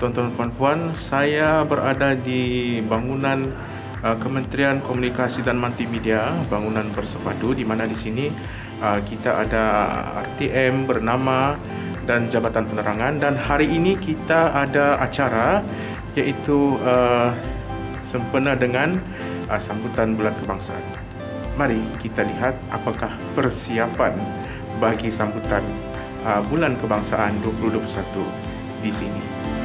tuan-tuan dan puan saya berada di bangunan uh, Kementerian Komunikasi dan Multimedia, bangunan bersepadu di mana di sini uh, kita ada RTM bernama dan Jabatan Penerangan dan hari ini kita ada acara iaitu uh, sempena dengan uh, sambutan bulan kebangsaan. Mari kita lihat apakah persiapan bagi sambutan uh, bulan kebangsaan 2021 di sini.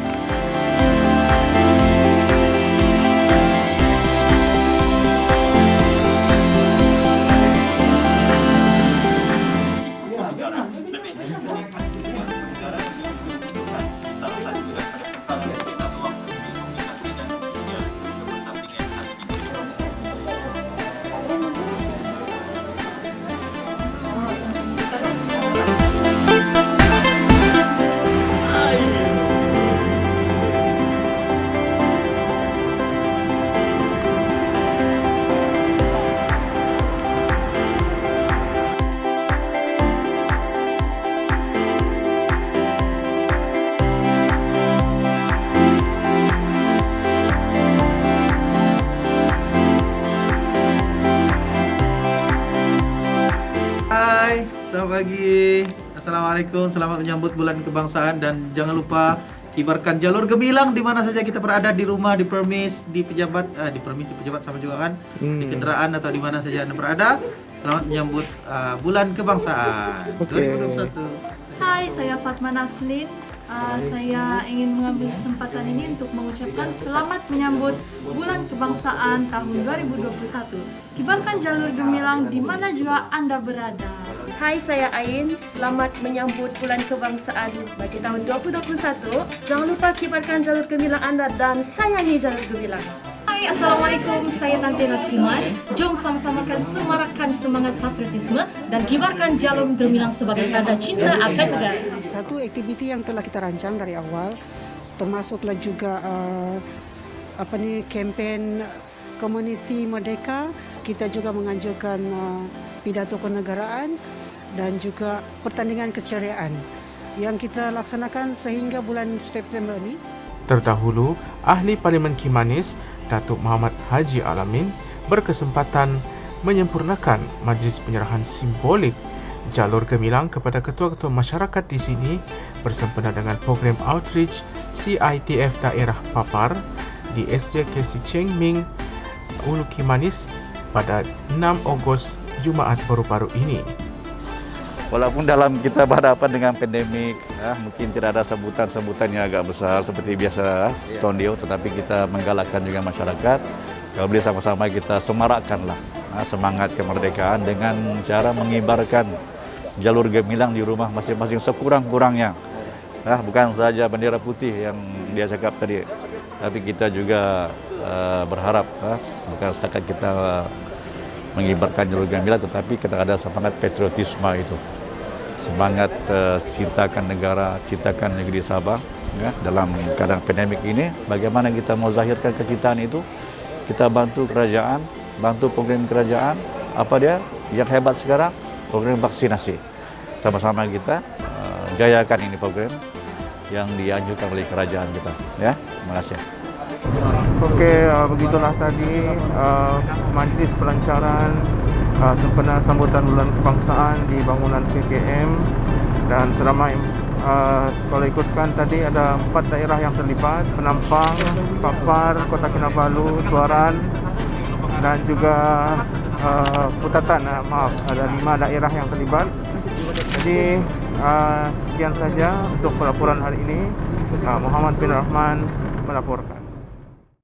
Selamat pagi. Assalamualaikum. Selamat menyambut bulan kebangsaan dan jangan lupa kibarkan jalur gemilang di mana saja kita berada di rumah, di permis, di pejabat, uh, di permis, di pejabat sama juga kan, hmm. di kendaraan atau di mana saja anda berada. Selamat menyambut uh, bulan kebangsaan okay. 2021. Hai, saya Fatma Naslin. Uh, saya ingin mengambil kesempatan ini untuk mengucapkan selamat menyambut bulan kebangsaan tahun 2021. Kibarkan jalur gemilang di mana juga Anda berada. Hai, saya Ain. Selamat menyambut bulan kebangsaan bagi tahun 2021. Jangan lupa kibarkan jalur gemilang Anda dan sayangi jalur gemilang. Hai, Assalamualaikum. Saya Tante Natkiman. Jom sama-sama kan semarakkan semangat patriotisme dan kibarkan jalur gemilang sebagai tanda cinta akan negara. Satu aktiviti yang telah kita rancang dari awal, termasuklah juga uh, apa ni kempen komuniti merdeka. Kita juga menganjurkan uh, pidato kenegaraan dan juga pertandingan keceriaan yang kita laksanakan sehingga bulan September ini. Terdahulu, ahli Parlimen Kimanis Datuk Muhammad Haji Alamin berkesempatan menyempurnakan majlis penyerahan simbolik jalur gemilang kepada ketua-ketua masyarakat di sini bersempena dengan program outreach CITF daerah Papar di SJKC Cheng Ming Ulu Kimanis pada 6 Ogos Jumaat baru-baru ini. Walaupun dalam kita berhadapan dengan pandemik, ya, mungkin tidak ada sebutan-sebutan yang agak besar seperti biasa tahun dia, tetapi kita menggalakkan juga masyarakat. Kalau boleh sama-sama kita semarakkanlah ya, semangat kemerdekaan dengan cara mengibarkan jalur gemilang di rumah masing-masing sekurang-kurangnya. Ya, bukan saja bendera putih yang dia cakap tadi, tapi kita juga uh, berharap ya, bukan setakat kita mengibarkan jalur gemilang, tetapi kita ada semangat patriotisme itu semangat uh, cintakan negara, cintakan negeri Sabah ya, dalam keadaan pandemik ini. Bagaimana kita mau zahirkan kecintaan itu? Kita bantu kerajaan, bantu program kerajaan. Apa dia yang hebat sekarang? Program vaksinasi. Sama-sama kita uh, jayakan ini program yang dianjurkan oleh kerajaan kita. Ya, terima kasih. Okey, uh, begitulah tadi uh, majlis pelancaran uh, sempena sambutan bulan kebangsaan di bangunan KKM dan seramai. Uh, kalau ikutkan tadi ada empat daerah yang terlibat Penampang, Papar, Kota Kinabalu, Tuaran dan juga uh, Putatan. Uh, maaf ada lima daerah yang terlibat. Jadi uh, sekian saja untuk pelaporan hari ini. Uh, Muhammad bin Rahman melaporkan